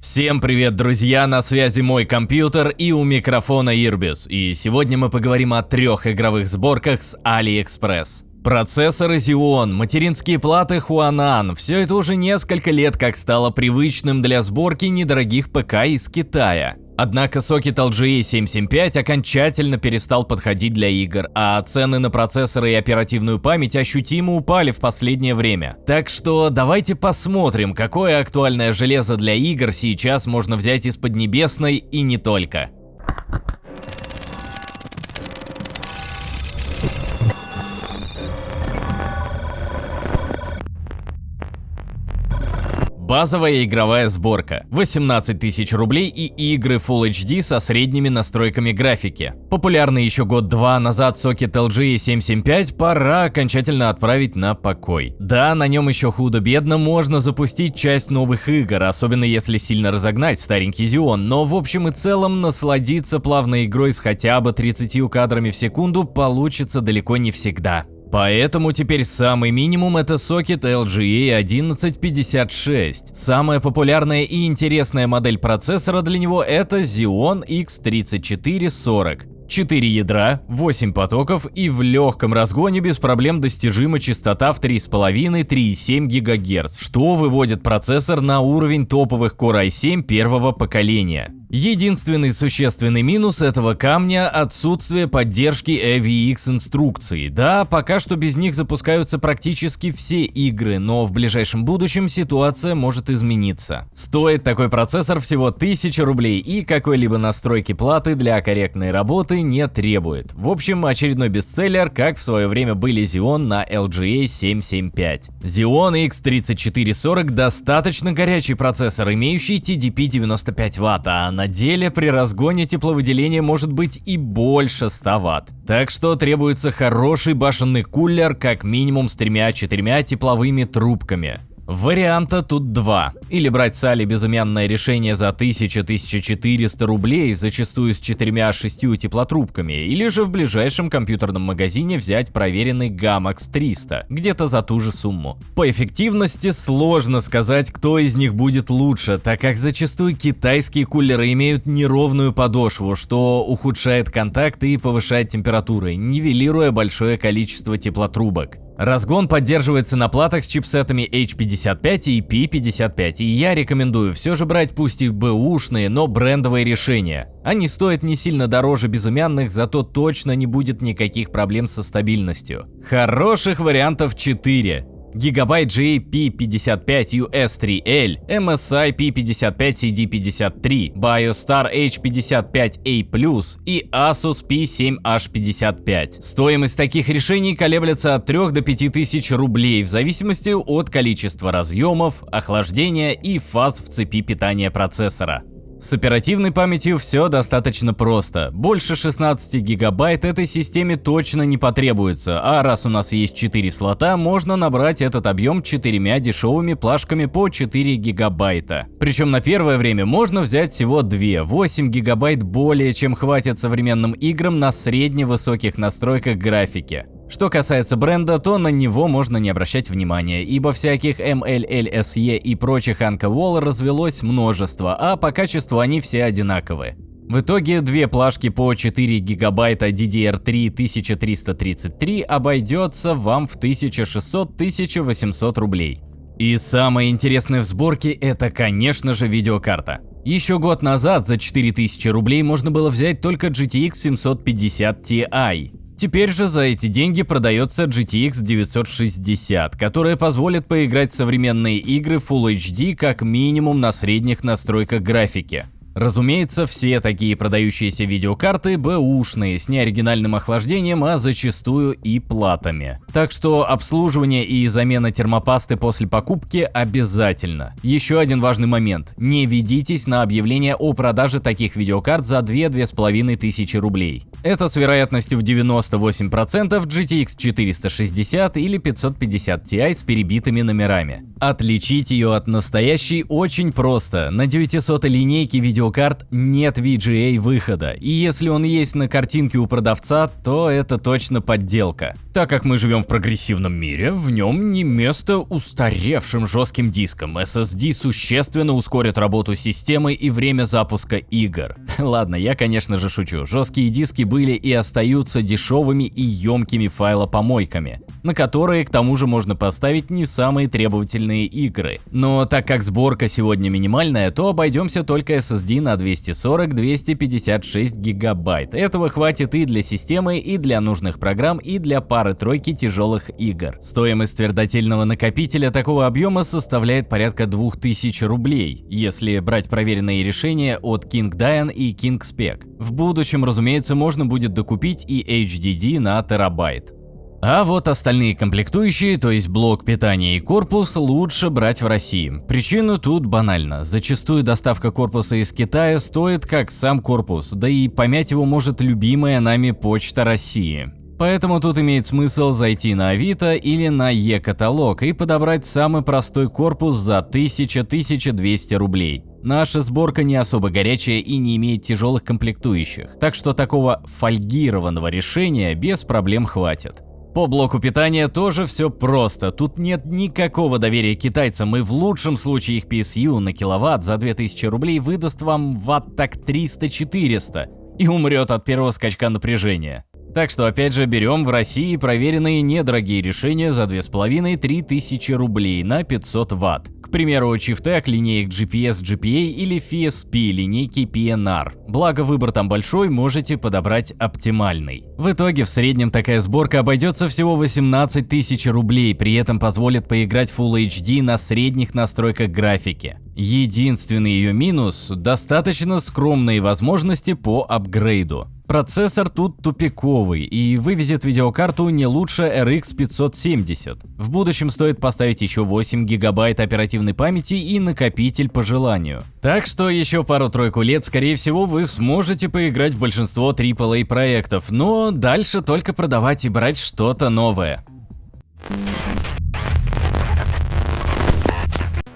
Всем привет, друзья! На связи мой компьютер и у микрофона Ирбис. И сегодня мы поговорим о трех игровых сборках с AliExpress. Процессоры Xeon, материнские платы Huanan – все это уже несколько лет как стало привычным для сборки недорогих ПК из Китая. Однако сокет LGA 775 окончательно перестал подходить для игр, а цены на процессоры и оперативную память ощутимо упали в последнее время. Так что давайте посмотрим, какое актуальное железо для игр сейчас можно взять из Поднебесной и не только. Базовая игровая сборка. 18 тысяч рублей и игры Full HD со средними настройками графики. Популярный еще год-два назад сокет LG 775 пора окончательно отправить на покой. Да, на нем еще худо-бедно можно запустить часть новых игр, особенно если сильно разогнать старенький Xeon, но в общем и целом насладиться плавной игрой с хотя бы 30 кадрами в секунду получится далеко не всегда. Поэтому теперь самый минимум это сокет LGA 1156. Самая популярная и интересная модель процессора для него это Xeon X3440. 4 ядра, 8 потоков и в легком разгоне без проблем достижима частота в 3,5-3,7 ГГц, что выводит процессор на уровень топовых Core i7 первого поколения. Единственный существенный минус этого камня – отсутствие поддержки AVX инструкций. Да, пока что без них запускаются практически все игры, но в ближайшем будущем ситуация может измениться. Стоит такой процессор всего 1000 рублей и какой-либо настройки платы для корректной работы не требует. В общем, очередной бестселлер, как в свое время были Xeon на LGA 775. Xeon X3440 достаточно горячий процессор, имеющий TDP 95 Вт, а на деле при разгоне тепловыделение может быть и больше 100 Вт. Так что требуется хороший башенный кулер как минимум с тремя-четырьмя тепловыми трубками. Варианта тут два. Или брать с Али безымянное решение за 1000-1400 рублей, зачастую с 4-6 теплотрубками, или же в ближайшем компьютерном магазине взять проверенный Gamax 300, где-то за ту же сумму. По эффективности сложно сказать, кто из них будет лучше, так как зачастую китайские кулеры имеют неровную подошву, что ухудшает контакты и повышает температуры, нивелируя большое количество теплотрубок. Разгон поддерживается на платах с чипсетами H55 и P55, и я рекомендую все же брать пусть и бэушные, но брендовые решения. Они стоят не сильно дороже безымянных, зато точно не будет никаких проблем со стабильностью. Хороших вариантов 4. Gigabyte GP55US3L, MSI P55CD53, BioStar H55A+, и Asus P7H55. Стоимость таких решений колеблется от 3 до 5 тысяч рублей в зависимости от количества разъемов, охлаждения и фаз в цепи питания процессора. С оперативной памятью все достаточно просто. Больше 16 гигабайт этой системе точно не потребуется, а раз у нас есть 4 слота, можно набрать этот объем четырьмя дешевыми плашками по 4 гигабайта. Причем на первое время можно взять всего 2, 8 гигабайт более чем хватит современным играм на средне-высоких настройках графики. Что касается бренда, то на него можно не обращать внимания, ибо всяких MLLSE и прочих Anka развелось множество, а по качеству они все одинаковые. В итоге две плашки по 4 гигабайта DDR3 1333 обойдется вам в 1600-1800 рублей. И самое интересное в сборке это конечно же видеокарта. Еще год назад за 4000 рублей можно было взять только GTX 750 Ti. Теперь же за эти деньги продается GTX 960, которая позволит поиграть в современные игры Full HD как минимум на средних настройках графики. Разумеется, все такие продающиеся видеокарты бэушные, с неоригинальным охлаждением, а зачастую и платами. Так что обслуживание и замена термопасты после покупки обязательно. Еще один важный момент. Не ведитесь на объявление о продаже таких видеокарт за 2-2,5 тысячи рублей. Это с вероятностью в 98% GTX 460 или 550 Ti с перебитыми номерами. Отличить ее от настоящей очень просто. На 900 линейке видеокарты видеокарт нет VGA выхода, и если он есть на картинке у продавца, то это точно подделка. Так как мы живем в прогрессивном мире, в нем не место устаревшим жестким дискам. SSD существенно ускорит работу системы и время запуска игр. Ладно, я конечно же шучу. Жесткие диски были и остаются дешевыми и емкими файлопомойками, на которые к тому же можно поставить не самые требовательные игры. Но так как сборка сегодня минимальная, то обойдемся только SSD на 240-256 гигабайт. Этого хватит и для системы, и для нужных программ, и для пары пары-тройки тяжелых игр. Стоимость твердотельного накопителя такого объема составляет порядка 2000 рублей, если брать проверенные решения от King Dian и King Spec. В будущем, разумеется, можно будет докупить и HDD на терабайт. А вот остальные комплектующие, то есть блок питания и корпус, лучше брать в России. Причина тут банальна. Зачастую доставка корпуса из Китая стоит как сам корпус, да и помять его может любимая нами Почта России. Поэтому тут имеет смысл зайти на Авито или на Е-каталог и подобрать самый простой корпус за 1000-1200 рублей. Наша сборка не особо горячая и не имеет тяжелых комплектующих, так что такого фольгированного решения без проблем хватит. По блоку питания тоже все просто, тут нет никакого доверия китайцам и в лучшем случае их PSU на киловатт за 2000 рублей выдаст вам ватт так 300-400 и умрет от первого скачка напряжения. Так что опять же берем в России проверенные недорогие решения за 2,5-3 тысячи рублей на 500 Вт. К примеру, Chieftec линеек GPS GPA или FSP линейки PNR. Благо выбор там большой, можете подобрать оптимальный. В итоге в среднем такая сборка обойдется всего 18 тысяч рублей, при этом позволит поиграть Full HD на средних настройках графики. Единственный ее минус – достаточно скромные возможности по апгрейду. Процессор тут тупиковый и вывезет видеокарту не лучше RX 570. В будущем стоит поставить еще 8 гигабайт оперативной памяти и накопитель по желанию. Так что еще пару-тройку лет, скорее всего, вы сможете поиграть в большинство AAA проектов, но дальше только продавать и брать что-то новое.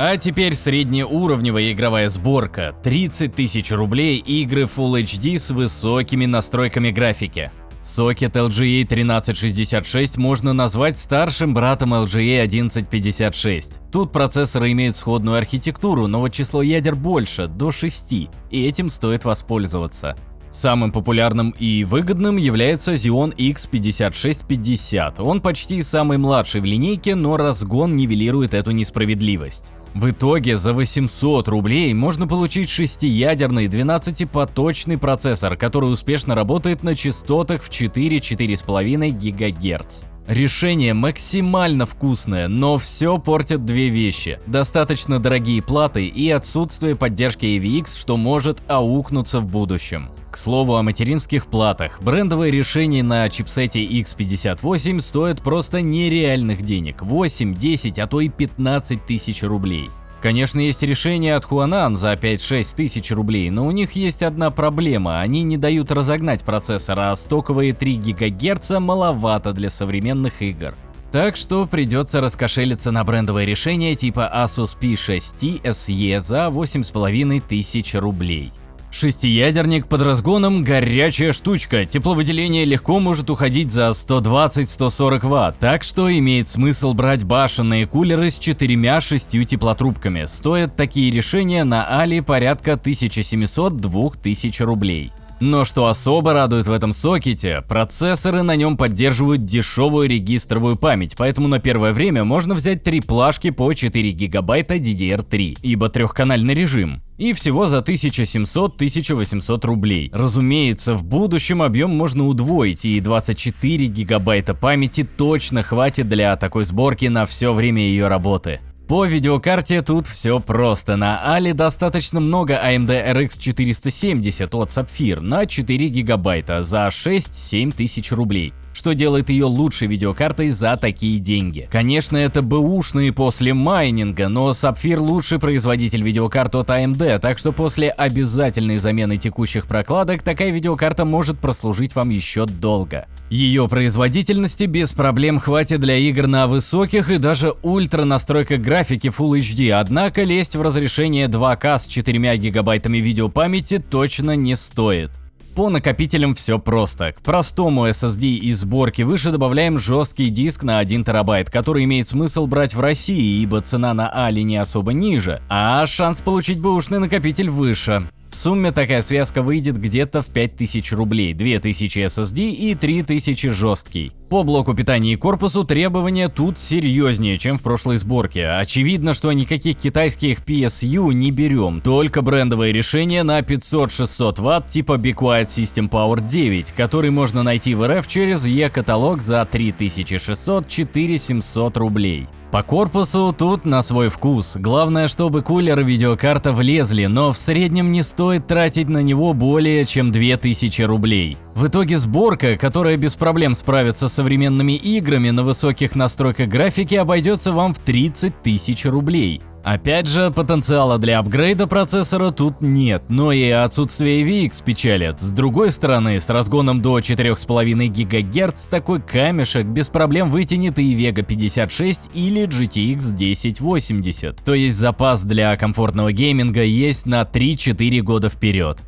А теперь среднеуровневая игровая сборка. 30 тысяч рублей игры Full HD с высокими настройками графики. Сокет LGA 1366 можно назвать старшим братом LGA 1156. Тут процессоры имеют сходную архитектуру, но вот число ядер больше, до 6, и этим стоит воспользоваться. Самым популярным и выгодным является Xeon X5650. Он почти самый младший в линейке, но разгон нивелирует эту несправедливость. В итоге за 800 рублей можно получить шестиядерный 12-поточный процессор, который успешно работает на частотах в 4-4,5 ГГц. Решение максимально вкусное, но все портят две вещи. Достаточно дорогие платы и отсутствие поддержки AVX, что может аукнуться в будущем. К слову о материнских платах, брендовые решения на чипсете X58 стоят просто нереальных денег – 8, 10, а то и 15 тысяч рублей. Конечно, есть решения от Huanan за 5-6 тысяч рублей, но у них есть одна проблема – они не дают разогнать процессор, а стоковые 3 ГГц маловато для современных игр. Так что придется раскошелиться на брендовое решение типа Asus P6T SE за 8500 рублей. Шестиядерник под разгоном – горячая штучка, тепловыделение легко может уходить за 120-140 Вт, так что имеет смысл брать башенные кулеры с четырьмя-шестью теплотрубками. Стоят такие решения на Али порядка 1700-2000 рублей. Но что особо радует в этом сокете, процессоры на нем поддерживают дешевую регистровую память, поэтому на первое время можно взять три плашки по 4 гигабайта DDR3, ибо трехканальный режим. И всего за 1700-1800 рублей. Разумеется, в будущем объем можно удвоить, и 24 гигабайта памяти точно хватит для такой сборки на все время ее работы. По видеокарте тут все просто. На Али достаточно много AMD RX 470 от Sapphire на 4 гигабайта за 6-7 тысяч рублей. Что делает ее лучшей видеокартой за такие деньги. Конечно, это бэушные после майнинга, но Sapphire лучший производитель видеокарт от AMD, так что после обязательной замены текущих прокладок такая видеокарта может прослужить вам еще долго. Ее производительности без проблем хватит для игр на высоких и даже ультра настройках графики Full HD, однако лезть в разрешение 2К с 4 гигабайтами видеопамяти точно не стоит. По накопителям все просто. К простому SSD из сборки выше добавляем жесткий диск на 1 терабайт, который имеет смысл брать в России, ибо цена на Али не особо ниже, а шанс получить бэушный накопитель выше. В сумме такая связка выйдет где-то в 5000 рублей, 2000 SSD и 3000 жесткий. По блоку питания и корпусу требования тут серьезнее, чем в прошлой сборке. Очевидно, что никаких китайских PSU не берем, только брендовые решения на 500-600 Вт типа Be Quiet System Power 9, который можно найти в РФ через E-каталог за 3600-4700 рублей. По корпусу тут на свой вкус. Главное, чтобы кулер и видеокарта влезли, но в среднем не стоит тратить на него более чем 2000 рублей. В итоге сборка, которая без проблем справится с современными играми на высоких настройках графики, обойдется вам в 30 тысяч рублей. Опять же, потенциала для апгрейда процессора тут нет, но и отсутствие VX печалит. С другой стороны, с разгоном до 4,5 ГГц такой камешек без проблем вытянет и Vega 56 или GTX 1080. То есть запас для комфортного гейминга есть на 3-4 года вперед.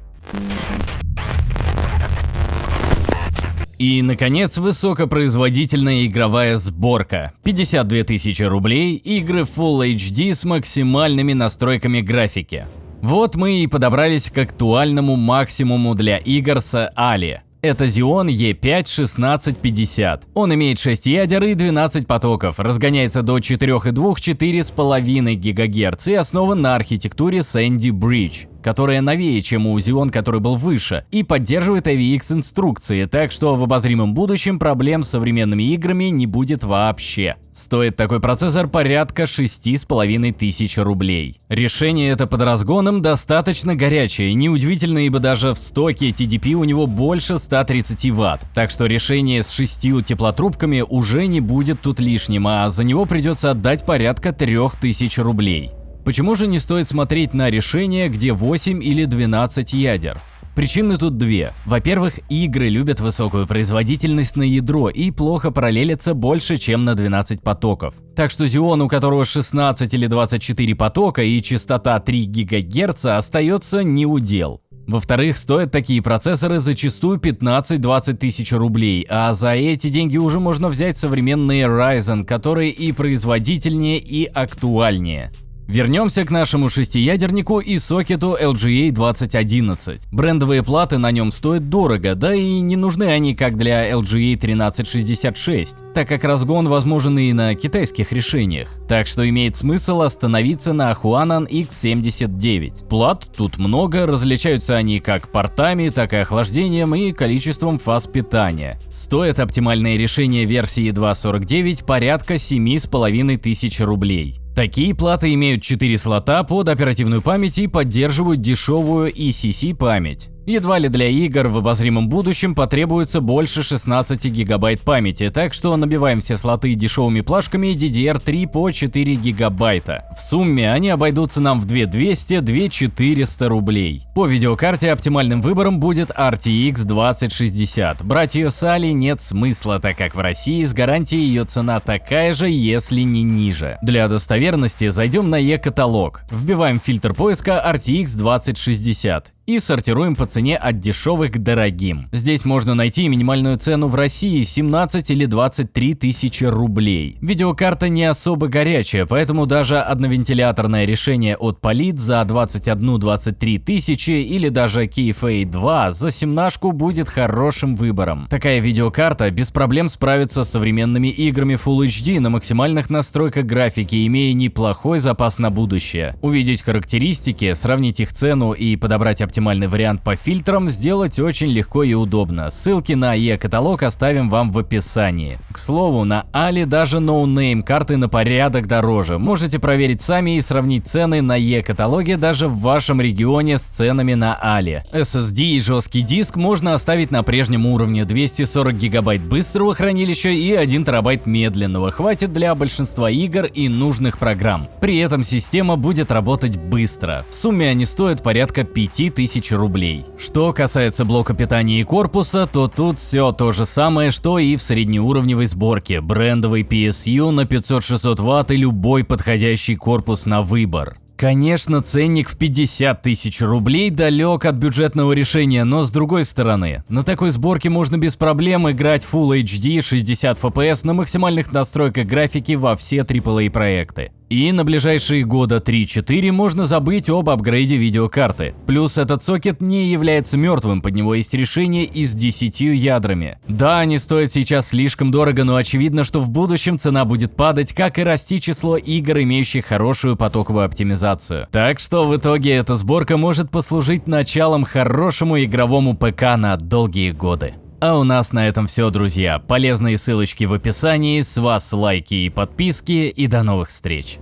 И, наконец, высокопроизводительная игровая сборка. 52 тысячи рублей, игры Full HD с максимальными настройками графики. Вот мы и подобрались к актуальному максимуму для игр с Али. Это Xeon E5-1650. Он имеет 6 ядер и 12 потоков, разгоняется до 4,2-4,5 ГГц и основан на архитектуре Sandy Bridge которая новее, чем у Xeon, который был выше, и поддерживает AVX инструкции, так что в обозримом будущем проблем с современными играми не будет вообще. Стоит такой процессор порядка 6,5 тысяч рублей. Решение это под разгоном достаточно горячее, неудивительно, ибо даже в стоке TDP у него больше 130 Вт, так что решение с шестью теплотрубками уже не будет тут лишним, а за него придется отдать порядка 3000 рублей. Почему же не стоит смотреть на решение, где 8 или 12 ядер? Причины тут две. Во-первых, игры любят высокую производительность на ядро и плохо параллелятся больше, чем на 12 потоков. Так что Xeon, у которого 16 или 24 потока и частота 3 ГГц, остается не удел. Во-вторых, стоят такие процессоры зачастую 15-20 тысяч рублей, а за эти деньги уже можно взять современные Ryzen, которые и производительнее, и актуальнее. Вернемся к нашему шестиядернику и сокету LGA 2011. Брендовые платы на нем стоят дорого, да и не нужны они как для LGA 1366, так как разгон возможен и на китайских решениях. Так что имеет смысл остановиться на Huanan X79. Плат тут много, различаются они как портами, так и охлаждением и количеством фаз питания. Стоит оптимальное решение версии 2.49 порядка 7500 рублей. Такие платы имеют 4 слота под оперативную память и поддерживают дешевую ECC память. Едва ли для игр в обозримом будущем потребуется больше 16 гигабайт памяти, так что набиваем все слоты дешевыми плашками DDR3 по 4 гигабайта. В сумме они обойдутся нам в 2200-2400 рублей. По видеокарте оптимальным выбором будет RTX 2060. Брать ее с Али нет смысла, так как в России с гарантией ее цена такая же, если не ниже. Для достоверности зайдем на e-каталог, вбиваем фильтр поиска RTX 2060 и сортируем по цене от дешевых к дорогим. Здесь можно найти минимальную цену в России 17 или 23 тысячи рублей. Видеокарта не особо горячая, поэтому даже одновентиляторное решение от Palit за 21-23 тысячи или даже KFA2 за семнашку будет хорошим выбором. Такая видеокарта без проблем справится с современными играми Full HD на максимальных настройках графики, имея неплохой запас на будущее. Увидеть характеристики, сравнить их цену и подобрать оптимальную оптимальный вариант по фильтрам сделать очень легко и удобно. Ссылки на e-каталог оставим вам в описании. К слову, на Али даже no-name карты на порядок дороже. Можете проверить сами и сравнить цены на e-каталоге даже в вашем регионе с ценами на Али. SSD и жесткий диск можно оставить на прежнем уровне 240 гигабайт быстрого хранилища и 1 терабайт медленного. Хватит для большинства игр и нужных программ. При этом система будет работать быстро. В сумме они стоят порядка 5000 рублей. Что касается блока питания и корпуса, то тут все то же самое, что и в среднеуровневой сборке. Брендовый PSU на 500-600 Вт и любой подходящий корпус на выбор. Конечно, ценник в 50 тысяч рублей далек от бюджетного решения, но с другой стороны, на такой сборке можно без проблем играть Full HD 60 FPS на максимальных настройках графики во все AAA проекты. И на ближайшие года 3-4 можно забыть об апгрейде видеокарты. Плюс этот сокет не является мертвым, под него есть решение и с 10 ядрами. Да, они стоят сейчас слишком дорого, но очевидно, что в будущем цена будет падать, как и расти число игр, имеющих хорошую потоковую оптимизацию. Так что в итоге эта сборка может послужить началом хорошему игровому ПК на долгие годы. А у нас на этом все, друзья. Полезные ссылочки в описании, с вас лайки и подписки, и до новых встреч.